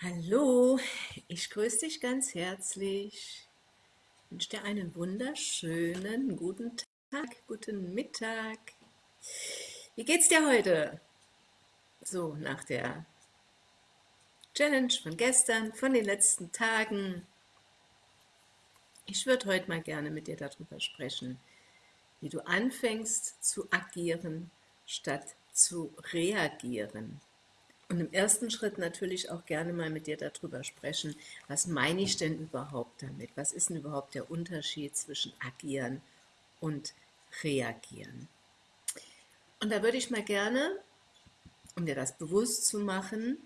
Hallo, ich grüße dich ganz herzlich. Ich wünsche dir einen wunderschönen guten Tag, guten Mittag. Wie geht's dir heute? So, nach der Challenge von gestern, von den letzten Tagen. Ich würde heute mal gerne mit dir darüber sprechen, wie du anfängst zu agieren, statt zu reagieren. Und im ersten Schritt natürlich auch gerne mal mit dir darüber sprechen, was meine ich denn überhaupt damit? Was ist denn überhaupt der Unterschied zwischen agieren und reagieren? Und da würde ich mal gerne, um dir das bewusst zu machen,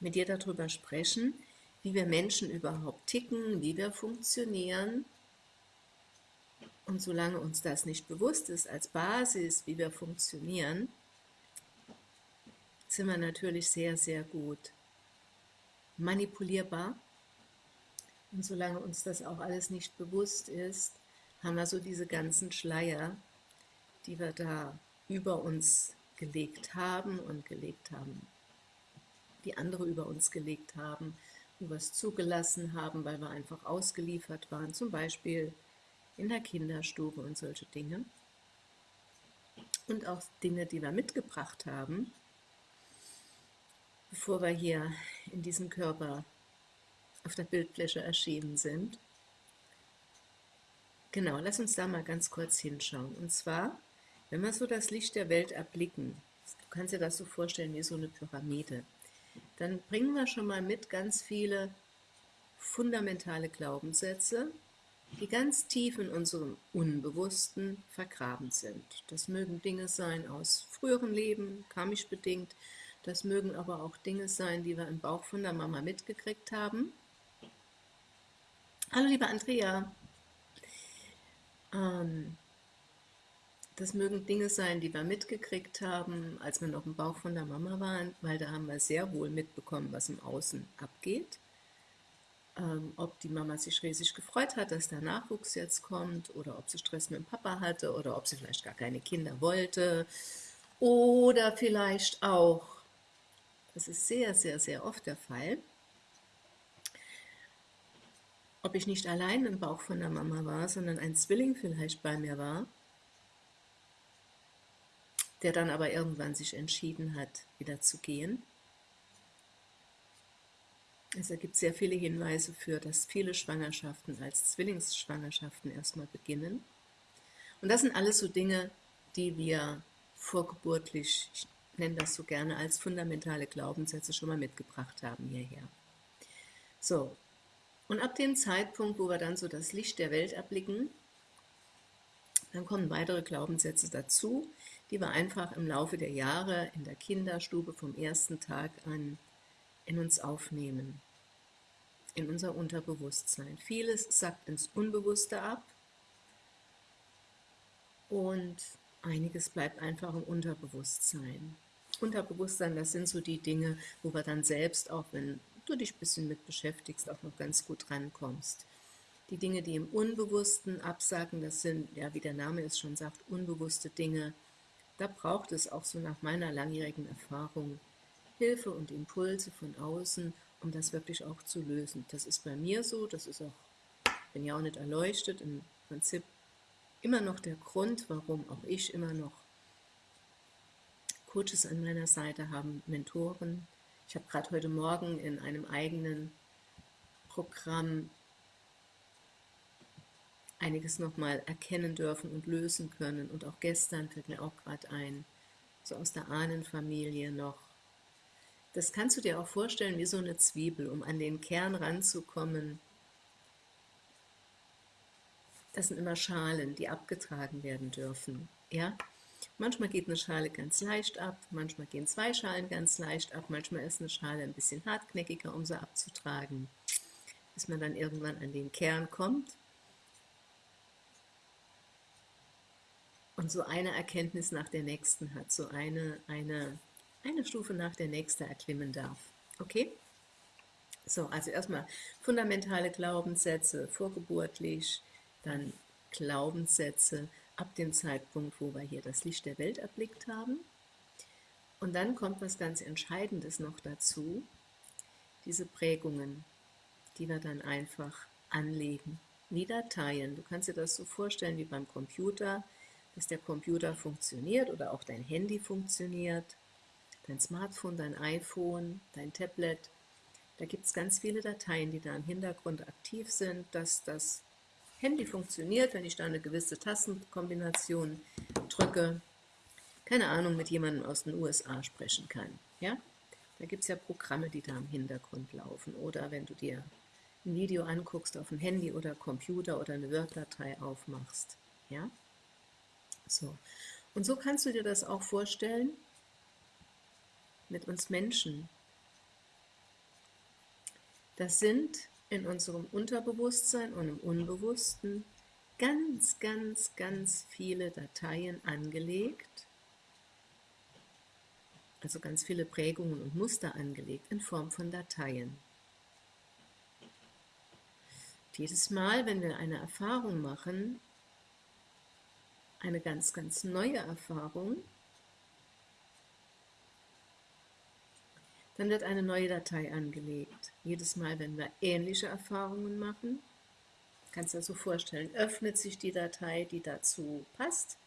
mit dir darüber sprechen, wie wir Menschen überhaupt ticken, wie wir funktionieren. Und solange uns das nicht bewusst ist als Basis, wie wir funktionieren, sind wir natürlich sehr, sehr gut manipulierbar. Und solange uns das auch alles nicht bewusst ist, haben wir so diese ganzen Schleier, die wir da über uns gelegt haben und gelegt haben, die andere über uns gelegt haben, wo wir es zugelassen haben, weil wir einfach ausgeliefert waren, zum Beispiel in der Kinderstube und solche Dinge. Und auch Dinge, die wir mitgebracht haben, bevor wir hier in diesem Körper auf der Bildfläche erschienen sind. Genau, lass uns da mal ganz kurz hinschauen. Und zwar, wenn wir so das Licht der Welt erblicken, du kannst dir das so vorstellen wie so eine Pyramide, dann bringen wir schon mal mit ganz viele fundamentale Glaubenssätze, die ganz tief in unserem Unbewussten vergraben sind. Das mögen Dinge sein aus früheren Leben, karmisch bedingt, das mögen aber auch Dinge sein, die wir im Bauch von der Mama mitgekriegt haben. Hallo liebe Andrea. Ähm, das mögen Dinge sein, die wir mitgekriegt haben, als wir noch im Bauch von der Mama waren, weil da haben wir sehr wohl mitbekommen, was im Außen abgeht. Ähm, ob die Mama sich riesig gefreut hat, dass der Nachwuchs jetzt kommt, oder ob sie Stress mit dem Papa hatte, oder ob sie vielleicht gar keine Kinder wollte, oder vielleicht auch das ist sehr, sehr, sehr oft der Fall. Ob ich nicht allein im Bauch von der Mama war, sondern ein Zwilling vielleicht bei mir war, der dann aber irgendwann sich entschieden hat, wieder zu gehen. Es ergibt sehr viele Hinweise für, dass viele Schwangerschaften als Zwillingsschwangerschaften erstmal beginnen. Und das sind alles so Dinge, die wir vorgeburtlich, nenne das so gerne als fundamentale Glaubenssätze schon mal mitgebracht haben hierher. So, und ab dem Zeitpunkt, wo wir dann so das Licht der Welt erblicken, dann kommen weitere Glaubenssätze dazu, die wir einfach im Laufe der Jahre in der Kinderstube vom ersten Tag an in uns aufnehmen, in unser Unterbewusstsein. Vieles sagt ins Unbewusste ab und einiges bleibt einfach im Unterbewusstsein. Unterbewusstsein, das sind so die Dinge, wo wir dann selbst, auch wenn du dich ein bisschen mit beschäftigst, auch noch ganz gut rankommst. Die Dinge, die im Unbewussten absagen, das sind, ja, wie der Name es schon sagt, unbewusste Dinge. Da braucht es auch so nach meiner langjährigen Erfahrung Hilfe und Impulse von außen, um das wirklich auch zu lösen. Das ist bei mir so, das ist auch, bin ja auch nicht erleuchtet, im Prinzip immer noch der Grund, warum auch ich immer noch Coaches an meiner Seite haben, Mentoren. Ich habe gerade heute Morgen in einem eigenen Programm einiges nochmal erkennen dürfen und lösen können. Und auch gestern fällt mir auch gerade ein, so aus der Ahnenfamilie noch. Das kannst du dir auch vorstellen wie so eine Zwiebel, um an den Kern ranzukommen. Das sind immer Schalen, die abgetragen werden dürfen. Ja? Manchmal geht eine Schale ganz leicht ab, manchmal gehen zwei Schalen ganz leicht ab, manchmal ist eine Schale ein bisschen hartknäckiger, um sie abzutragen, bis man dann irgendwann an den Kern kommt und so eine Erkenntnis nach der nächsten hat, so eine, eine, eine Stufe nach der nächsten erklimmen darf. Okay? So, also erstmal fundamentale Glaubenssätze, vorgeburtlich, dann Glaubenssätze, ab dem Zeitpunkt, wo wir hier das Licht der Welt erblickt haben. Und dann kommt was ganz Entscheidendes noch dazu. diese Prägungen, die wir dann einfach anlegen, wie Dateien. Du kannst dir das so vorstellen wie beim Computer, dass der Computer funktioniert oder auch dein Handy funktioniert, dein Smartphone, dein iPhone, dein Tablet. Da gibt es ganz viele Dateien, die da im Hintergrund aktiv sind, dass das Handy funktioniert, wenn ich da eine gewisse Tastenkombination drücke, keine Ahnung, mit jemandem aus den USA sprechen kann. Ja? Da gibt es ja Programme, die da im Hintergrund laufen. Oder wenn du dir ein Video anguckst auf dem Handy oder Computer oder eine Word-Datei aufmachst. Ja? So. Und so kannst du dir das auch vorstellen mit uns Menschen. Das sind in unserem Unterbewusstsein und im Unbewussten ganz, ganz, ganz viele Dateien angelegt, also ganz viele Prägungen und Muster angelegt in Form von Dateien. Jedes Mal, wenn wir eine Erfahrung machen, eine ganz, ganz neue Erfahrung, dann wird eine neue Datei angelegt. Jedes Mal, wenn wir ähnliche Erfahrungen machen, kannst du dir so vorstellen, öffnet sich die Datei, die dazu passt,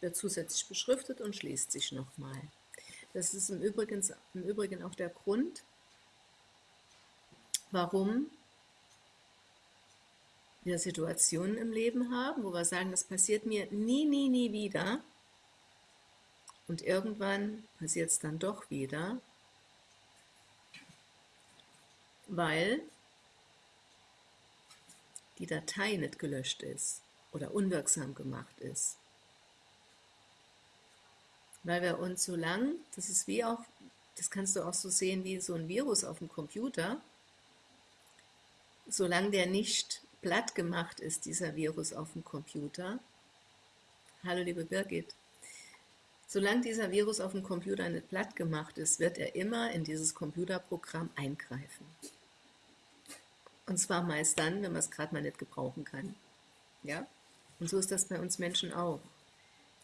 wird zusätzlich beschriftet und schließt sich nochmal. Das ist im Übrigen, im Übrigen auch der Grund, warum wir Situationen im Leben haben, wo wir sagen, das passiert mir nie, nie, nie wieder. Und irgendwann passiert es dann doch wieder, weil die Datei nicht gelöscht ist oder unwirksam gemacht ist. Weil wir uns so lang, das ist wie auch, das kannst du auch so sehen wie so ein Virus auf dem Computer, solange der nicht platt gemacht ist, dieser Virus auf dem Computer, hallo liebe Birgit, solange dieser Virus auf dem Computer nicht platt gemacht ist, wird er immer in dieses Computerprogramm eingreifen. Und zwar meist dann, wenn man es gerade mal nicht gebrauchen kann. Ja? Und so ist das bei uns Menschen auch.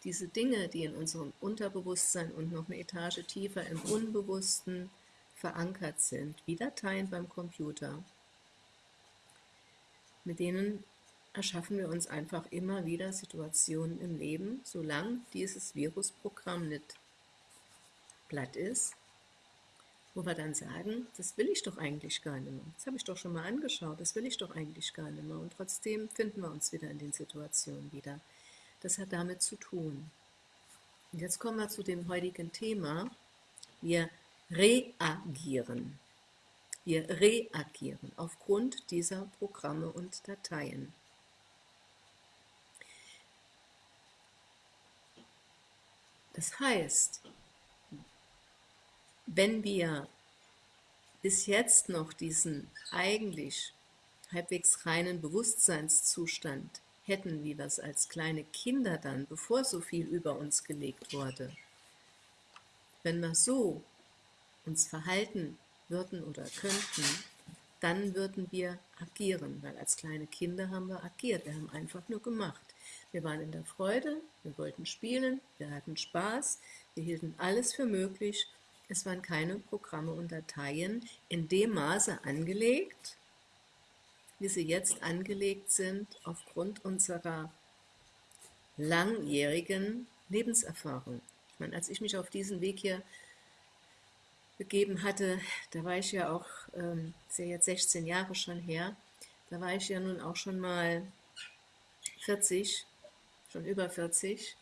Diese Dinge, die in unserem Unterbewusstsein und noch eine Etage tiefer im Unbewussten verankert sind, wie Dateien beim Computer, mit denen erschaffen wir uns einfach immer wieder Situationen im Leben, solange dieses Virusprogramm nicht platt ist, wo wir dann sagen, das will ich doch eigentlich gar nicht mehr. Das habe ich doch schon mal angeschaut, das will ich doch eigentlich gar nicht mehr. Und trotzdem finden wir uns wieder in den Situationen wieder. Das hat damit zu tun. Und jetzt kommen wir zu dem heutigen Thema. Wir reagieren. Wir reagieren aufgrund dieser Programme und Dateien. Das heißt, wenn wir bis jetzt noch diesen eigentlich halbwegs reinen Bewusstseinszustand hätten, wie wir es als kleine Kinder dann, bevor so viel über uns gelegt wurde, wenn wir so uns verhalten würden oder könnten, dann würden wir agieren, weil als kleine Kinder haben wir agiert, wir haben einfach nur gemacht. Wir waren in der Freude, wir wollten spielen, wir hatten Spaß, wir hielten alles für möglich es waren keine Programme und Dateien in dem Maße angelegt, wie sie jetzt angelegt sind aufgrund unserer langjährigen Lebenserfahrung. Ich meine, als ich mich auf diesen Weg hier begeben hatte, da war ich ja auch, ähm, ist ja jetzt 16 Jahre schon her, da war ich ja nun auch schon mal 40, schon über 40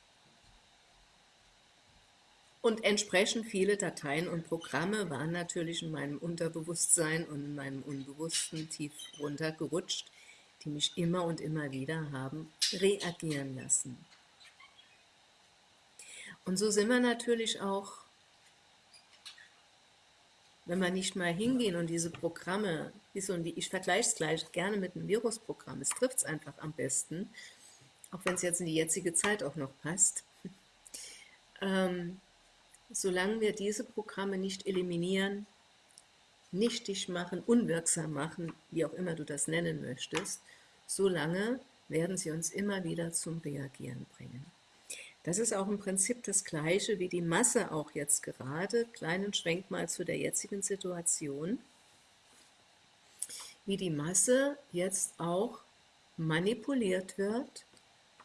und entsprechend viele Dateien und Programme waren natürlich in meinem Unterbewusstsein und in meinem Unbewussten tief runtergerutscht, die mich immer und immer wieder haben reagieren lassen. Und so sind wir natürlich auch, wenn wir nicht mal hingehen und diese Programme, ich vergleiche es gleich gerne mit einem Virusprogramm, es trifft es einfach am besten, auch wenn es jetzt in die jetzige Zeit auch noch passt, ähm, solange wir diese Programme nicht eliminieren, nichtig machen, unwirksam machen, wie auch immer du das nennen möchtest, solange werden sie uns immer wieder zum Reagieren bringen. Das ist auch im Prinzip das Gleiche wie die Masse auch jetzt gerade. Kleinen Schwenk mal zu der jetzigen Situation. Wie die Masse jetzt auch manipuliert wird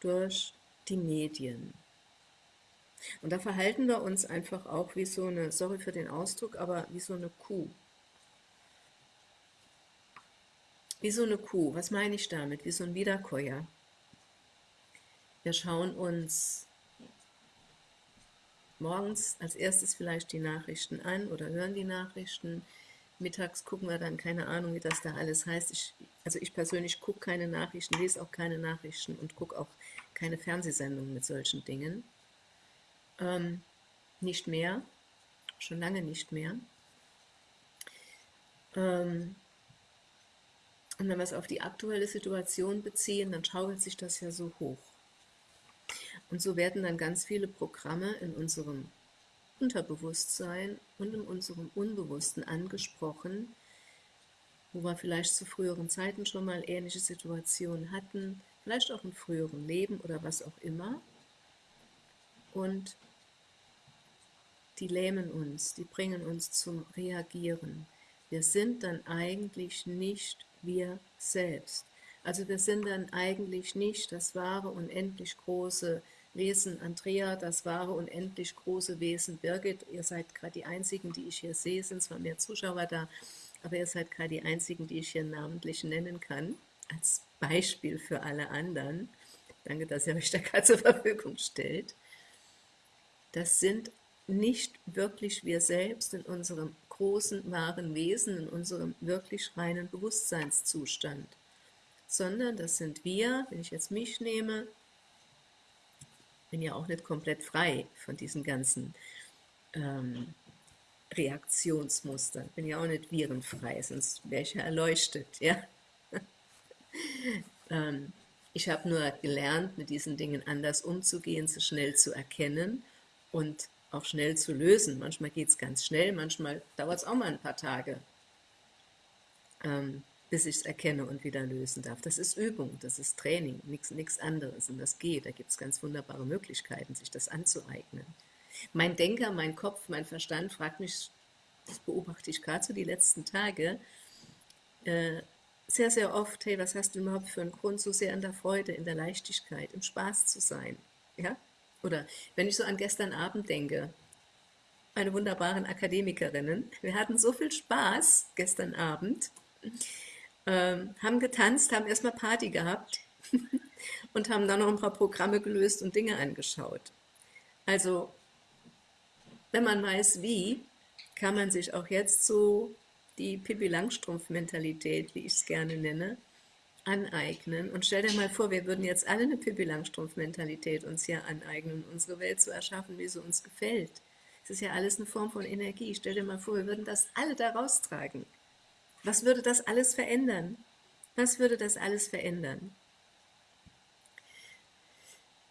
durch die Medien. Und da verhalten wir uns einfach auch wie so eine, sorry für den Ausdruck, aber wie so eine Kuh. Wie so eine Kuh, was meine ich damit? Wie so ein Wiederkäuer. Wir schauen uns morgens als erstes vielleicht die Nachrichten an oder hören die Nachrichten. Mittags gucken wir dann, keine Ahnung, wie das da alles heißt. Ich, also ich persönlich gucke keine Nachrichten, lese auch keine Nachrichten und gucke auch keine Fernsehsendungen mit solchen Dingen. Ähm, nicht mehr, schon lange nicht mehr. Ähm, und wenn wir es auf die aktuelle Situation beziehen, dann schaukelt sich das ja so hoch. Und so werden dann ganz viele Programme in unserem Unterbewusstsein und in unserem Unbewussten angesprochen, wo wir vielleicht zu früheren Zeiten schon mal ähnliche Situationen hatten, vielleicht auch in früheren Leben oder was auch immer. Und die lähmen uns, die bringen uns zum Reagieren. Wir sind dann eigentlich nicht wir selbst. Also wir sind dann eigentlich nicht das wahre, unendlich große Wesen Andrea, das wahre, unendlich große Wesen Birgit. Ihr seid gerade die Einzigen, die ich hier sehe, sind zwar mehr Zuschauer da, aber ihr seid gerade die Einzigen, die ich hier namentlich nennen kann, als Beispiel für alle anderen. Danke, dass ihr euch da gerade zur Verfügung stellt. Das sind nicht wirklich wir selbst in unserem großen, wahren Wesen, in unserem wirklich reinen Bewusstseinszustand, sondern das sind wir, wenn ich jetzt mich nehme, bin ja auch nicht komplett frei von diesen ganzen ähm, Reaktionsmustern, bin ja auch nicht virenfrei, sonst wäre ich ja erleuchtet, ja. ähm, ich habe nur gelernt, mit diesen Dingen anders umzugehen, sie schnell zu erkennen und auch schnell zu lösen. Manchmal geht es ganz schnell, manchmal dauert es auch mal ein paar Tage, ähm, bis ich es erkenne und wieder lösen darf. Das ist Übung, das ist Training, nichts anderes und das geht. Da gibt es ganz wunderbare Möglichkeiten, sich das anzueignen. Mein Denker, mein Kopf, mein Verstand fragt mich, das beobachte ich gerade so die letzten Tage, äh, sehr, sehr oft, hey, was hast du überhaupt für einen Grund, so sehr in der Freude, in der Leichtigkeit, im Spaß zu sein? Ja? Oder wenn ich so an gestern Abend denke, meine wunderbaren Akademikerinnen, wir hatten so viel Spaß gestern Abend, ähm, haben getanzt, haben erstmal Party gehabt und haben dann noch ein paar Programme gelöst und Dinge angeschaut. Also, wenn man weiß wie, kann man sich auch jetzt so die Pippi Langstrumpf-Mentalität, wie ich es gerne nenne, aneignen. Und stell dir mal vor, wir würden jetzt alle eine Pippi Langstrumpf-Mentalität uns hier aneignen, unsere Welt zu erschaffen, wie sie uns gefällt. Es ist ja alles eine Form von Energie. Stell dir mal vor, wir würden das alle da raustragen. Was würde das alles verändern? Was würde das alles verändern?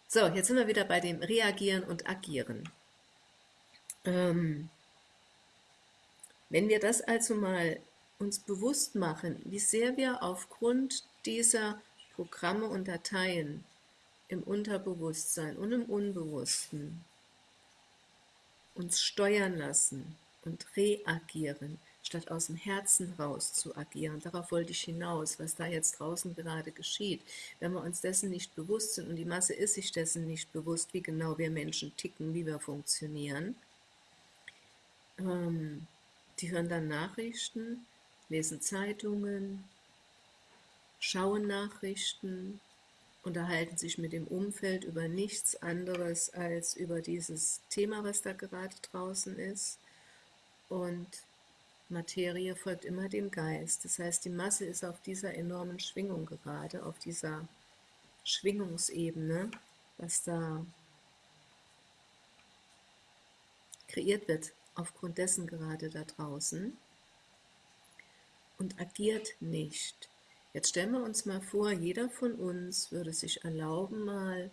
So, jetzt sind wir wieder bei dem Reagieren und Agieren. Ähm, wenn wir das also mal uns bewusst machen, wie sehr wir aufgrund dieser Programme und Dateien im Unterbewusstsein und im Unbewussten uns steuern lassen und reagieren, statt aus dem Herzen raus zu agieren. Darauf wollte ich hinaus, was da jetzt draußen gerade geschieht. Wenn wir uns dessen nicht bewusst sind, und die Masse ist sich dessen nicht bewusst, wie genau wir Menschen ticken, wie wir funktionieren, ähm, die hören dann Nachrichten, lesen Zeitungen, schauen Nachrichten, unterhalten sich mit dem Umfeld über nichts anderes als über dieses Thema, was da gerade draußen ist. Und Materie folgt immer dem Geist. Das heißt, die Masse ist auf dieser enormen Schwingung gerade, auf dieser Schwingungsebene, was da kreiert wird, aufgrund dessen gerade da draußen und agiert nicht. Jetzt stellen wir uns mal vor, jeder von uns würde sich erlauben, mal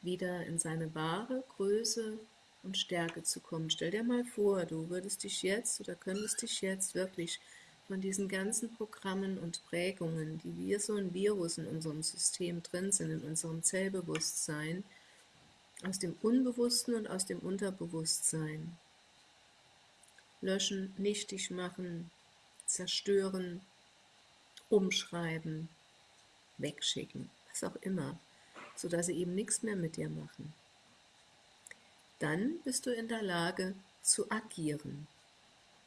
wieder in seine wahre Größe und Stärke zu kommen. Stell dir mal vor, du würdest dich jetzt oder könntest dich jetzt wirklich von diesen ganzen Programmen und Prägungen, die wie so ein Virus in unserem System drin sind, in unserem Zellbewusstsein, aus dem Unbewussten und aus dem Unterbewusstsein. Löschen, nichtig machen, zerstören, umschreiben, wegschicken, was auch immer, sodass sie eben nichts mehr mit dir machen. Dann bist du in der Lage zu agieren,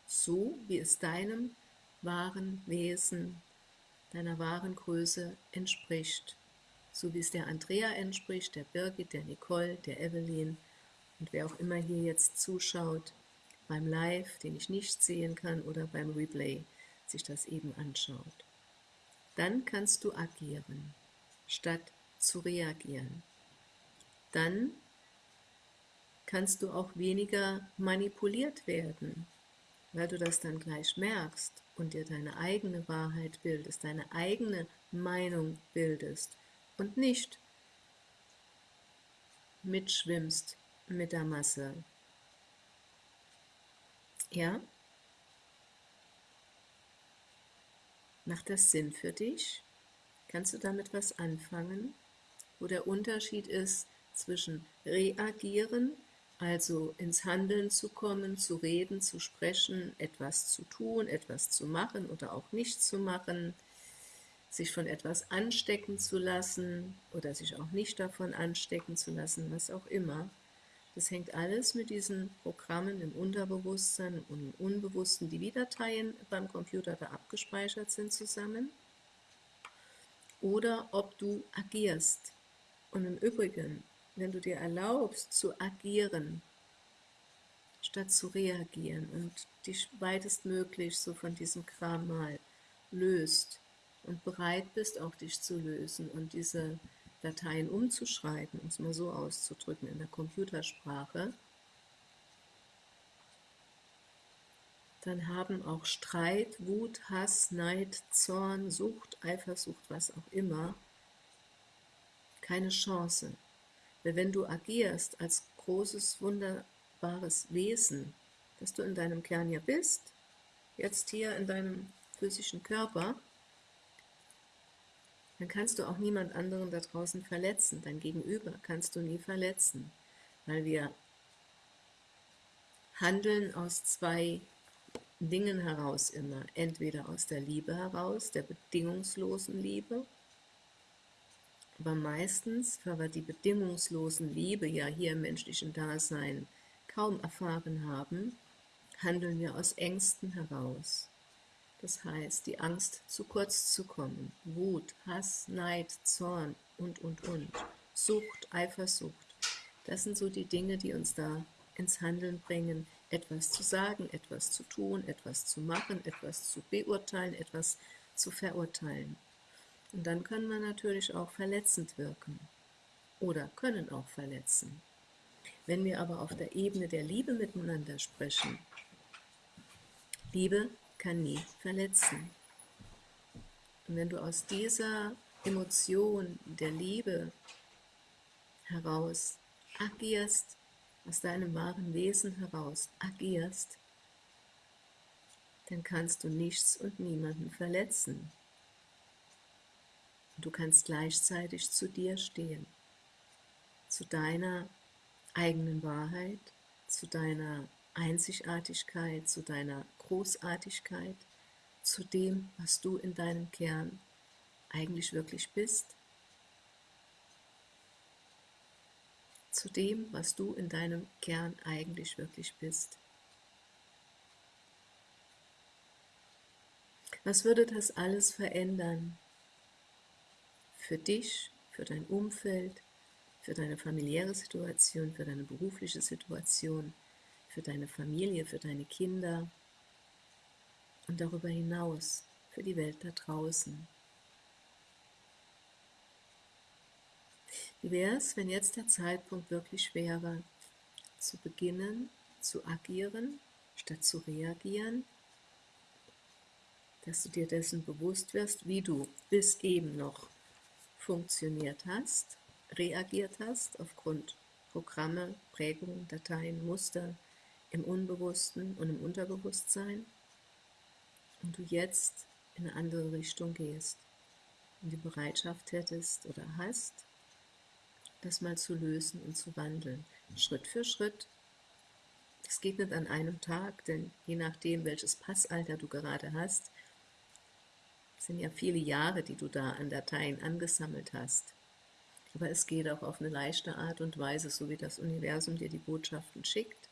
so wie es deinem wahren Wesen, deiner wahren Größe entspricht, so wie es der Andrea entspricht, der Birgit, der Nicole, der Evelyn und wer auch immer hier jetzt zuschaut, beim Live, den ich nicht sehen kann, oder beim Replay sich das eben anschaut. Dann kannst du agieren, statt zu reagieren. Dann kannst du auch weniger manipuliert werden, weil du das dann gleich merkst und dir deine eigene Wahrheit bildest, deine eigene Meinung bildest und nicht mitschwimmst mit der Masse. Ja? Macht das Sinn für dich? Kannst du damit was anfangen? Wo der Unterschied ist zwischen reagieren also ins Handeln zu kommen, zu reden, zu sprechen, etwas zu tun, etwas zu machen oder auch nicht zu machen, sich von etwas anstecken zu lassen oder sich auch nicht davon anstecken zu lassen, was auch immer. Das hängt alles mit diesen Programmen im Unterbewusstsein und im Unbewussten, die wie Dateien beim Computer da abgespeichert sind, zusammen. Oder ob du agierst. Und im Übrigen, wenn du dir erlaubst zu agieren, statt zu reagieren und dich weitestmöglich so von diesem Kram mal löst und bereit bist, auch dich zu lösen und diese Dateien umzuschreiben, um es mal so auszudrücken in der Computersprache, dann haben auch Streit, Wut, Hass, Neid, Zorn, Sucht, Eifersucht, was auch immer, keine Chance. Weil wenn du agierst als großes, wunderbares Wesen, das du in deinem Kern ja bist, jetzt hier in deinem physischen Körper, dann kannst du auch niemand anderen da draußen verletzen. Dein Gegenüber kannst du nie verletzen, weil wir handeln aus zwei Dingen heraus immer. Entweder aus der Liebe heraus, der bedingungslosen Liebe, aber meistens, weil wir die bedingungslosen Liebe ja hier im menschlichen Dasein kaum erfahren haben, handeln wir aus Ängsten heraus. Das heißt, die Angst, zu kurz zu kommen, Wut, Hass, Neid, Zorn und, und, und, Sucht, Eifersucht, das sind so die Dinge, die uns da ins Handeln bringen, etwas zu sagen, etwas zu tun, etwas zu machen, etwas zu beurteilen, etwas zu verurteilen. Und dann kann man natürlich auch verletzend wirken oder können auch verletzen. Wenn wir aber auf der Ebene der Liebe miteinander sprechen, Liebe kann nie verletzen. Und wenn du aus dieser Emotion der Liebe heraus agierst, aus deinem wahren Wesen heraus agierst, dann kannst du nichts und niemanden verletzen. Du kannst gleichzeitig zu dir stehen, zu deiner eigenen Wahrheit, zu deiner Einzigartigkeit, zu deiner Großartigkeit, zu dem, was du in deinem Kern eigentlich wirklich bist, zu dem, was du in deinem Kern eigentlich wirklich bist. Was würde das alles verändern, für dich, für dein Umfeld, für deine familiäre Situation, für deine berufliche Situation, für deine Familie, für deine Kinder und darüber hinaus für die Welt da draußen. Wie wäre es, wenn jetzt der Zeitpunkt wirklich wäre, zu beginnen, zu agieren, statt zu reagieren, dass du dir dessen bewusst wirst, wie du bis eben noch funktioniert hast, reagiert hast aufgrund Programme, Prägungen, Dateien, Muster im Unbewussten und im Unterbewusstsein und du jetzt in eine andere Richtung gehst und die Bereitschaft hättest oder hast, das mal zu lösen und zu wandeln. Schritt für Schritt. Es geht nicht an einem Tag, denn je nachdem, welches Passalter du gerade hast, sind ja viele Jahre, die du da an Dateien angesammelt hast. Aber es geht auch auf eine leichte Art und Weise, so wie das Universum dir die Botschaften schickt,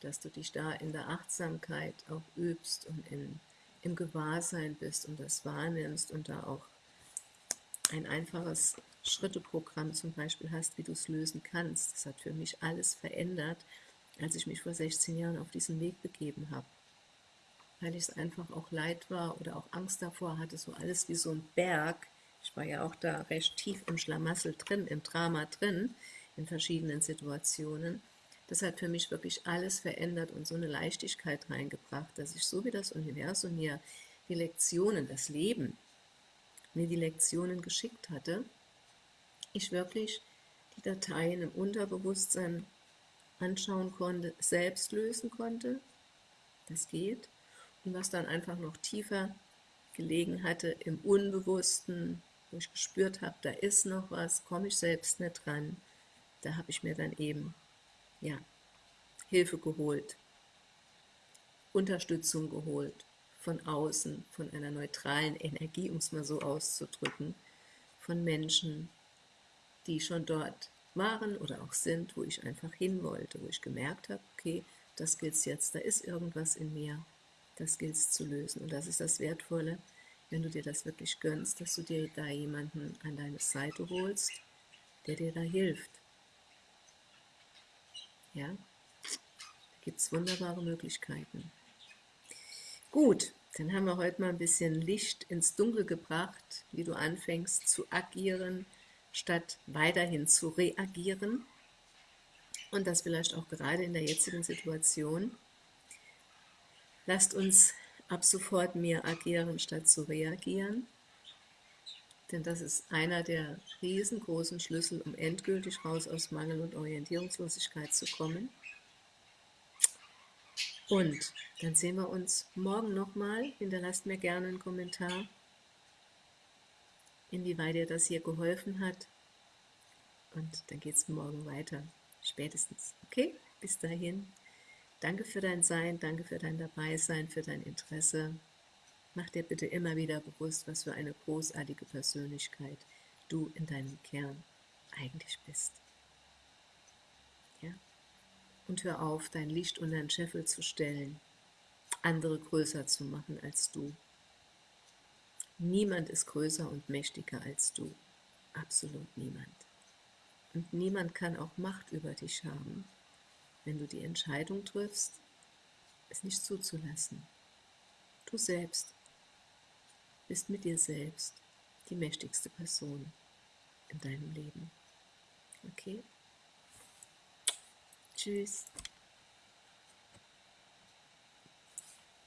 dass du dich da in der Achtsamkeit auch übst und in, im Gewahrsein bist und das wahrnimmst und da auch ein einfaches Schritteprogramm zum Beispiel hast, wie du es lösen kannst. Das hat für mich alles verändert, als ich mich vor 16 Jahren auf diesen Weg begeben habe. Weil ich es einfach auch leid war oder auch Angst davor hatte, so alles wie so ein Berg. Ich war ja auch da recht tief im Schlamassel drin, im Drama drin, in verschiedenen Situationen. Das hat für mich wirklich alles verändert und so eine Leichtigkeit reingebracht, dass ich so wie das Universum mir die Lektionen, das Leben, mir die Lektionen geschickt hatte, ich wirklich die Dateien im Unterbewusstsein anschauen konnte, selbst lösen konnte, das geht, und was dann einfach noch tiefer gelegen hatte im Unbewussten, wo ich gespürt habe, da ist noch was, komme ich selbst nicht dran, da habe ich mir dann eben, ja, Hilfe geholt, Unterstützung geholt, von außen, von einer neutralen Energie, um es mal so auszudrücken, von Menschen, die schon dort waren oder auch sind, wo ich einfach hin wollte, wo ich gemerkt habe, okay, das gilt jetzt, da ist irgendwas in mir, das gilt zu lösen. Und das ist das Wertvolle, wenn du dir das wirklich gönnst, dass du dir da jemanden an deine Seite holst, der dir da hilft. Ja, da gibt es wunderbare Möglichkeiten. Gut, dann haben wir heute mal ein bisschen Licht ins Dunkel gebracht, wie du anfängst zu agieren, statt weiterhin zu reagieren. Und das vielleicht auch gerade in der jetzigen Situation. Lasst uns ab sofort mehr agieren, statt zu reagieren. Denn das ist einer der riesengroßen Schlüssel, um endgültig raus aus Mangel und Orientierungslosigkeit zu kommen. Und dann sehen wir uns morgen nochmal. Hinterlasst mir gerne einen Kommentar, inwieweit dir das hier geholfen hat. Und dann geht es morgen weiter, spätestens. Okay, bis dahin. Danke für dein Sein, danke für dein Dabeisein, für dein Interesse. Mach dir bitte immer wieder bewusst, was für eine großartige Persönlichkeit du in deinem Kern eigentlich bist. Ja? Und hör auf, dein Licht unter den Scheffel zu stellen, andere größer zu machen als du. Niemand ist größer und mächtiger als du. Absolut niemand. Und niemand kann auch Macht über dich haben, wenn du die Entscheidung triffst, es nicht zuzulassen. Du selbst bist mit dir selbst die mächtigste Person in deinem Leben. Okay? Tschüss.